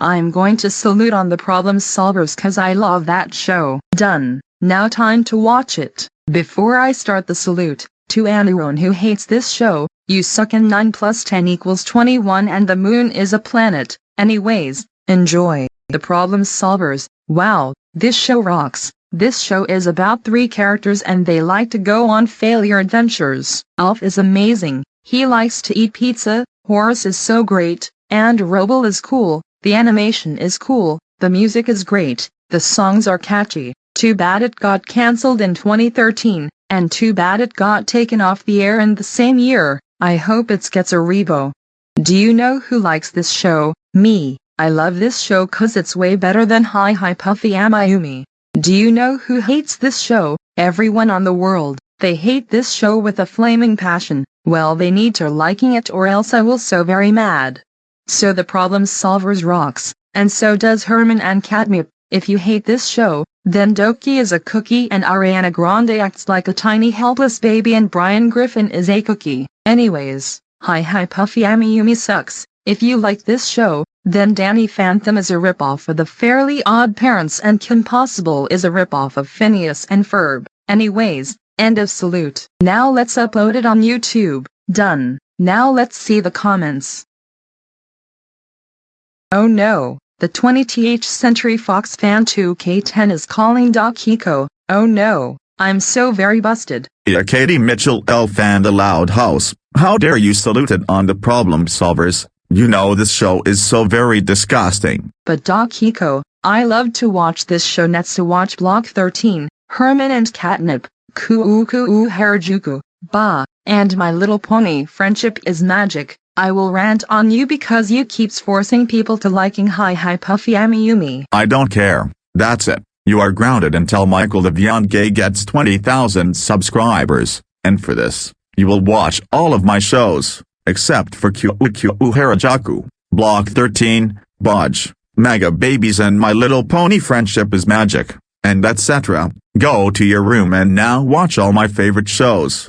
I'm going to salute on the problem solvers cause I love that show. Done. Now time to watch it. Before I start the salute, to anyone who hates this show, you suck and 9 plus 10 equals 21 and the moon is a planet. Anyways, enjoy. The problem solvers. Wow, this show rocks. This show is about three characters and they like to go on failure adventures. Alf is amazing. He likes to eat pizza, Horace is so great, and Roba is cool. The animation is cool, the music is great, the songs are catchy. Too bad it got cancelled in 2013, and too bad it got taken off the air in the same year. I hope it gets a revo. Do you know who likes this show? Me. I love this show cause it's way better than Hi Hi Puffy Amiyumi. Do you know who hates this show? Everyone on the world. They hate this show with a flaming passion. Well they need to liking it or else I will so very mad. So the problem solvers rocks, and so does Herman and Katnip. If you hate this show, then Doki is a cookie and Ariana Grande acts like a tiny helpless baby and Brian Griffin is a cookie. Anyways, Hi Hi Puffy Amiyumi sucks. If you like this show, then Danny Phantom is a ripoff of the Fairly Odd Parents and Kim Possible is a ripoff of Phineas and Ferb. Anyways, end of salute. Now let's upload it on YouTube. Done. Now let's see the comments. Oh no, the 20th Century Fox fan 2K10 is calling Doc Hiko. Oh no, I'm so very busted. Yeah, Katie Mitchell Elf and the Loud House, how dare you salute it on the problem solvers, you know this show is so very disgusting. But Doc Hiko, I love to watch this show Nets to watch Block 13, Herman and Katnip, Kuu Kuu Harajuku, Ba, and My Little Pony Friendship is Magic. I will rant on you because you keeps forcing people to liking Hi Hi Puffy Amiyumi. I don't care, that's it. You are grounded until Michael the Beyond Gay gets 20,000 subscribers, and for this, you will watch all of my shows, except for Kuu Harajuku, Block 13, Budge, Mega Babies and My Little Pony Friendship is Magic, and etc. Go to your room and now watch all my favorite shows.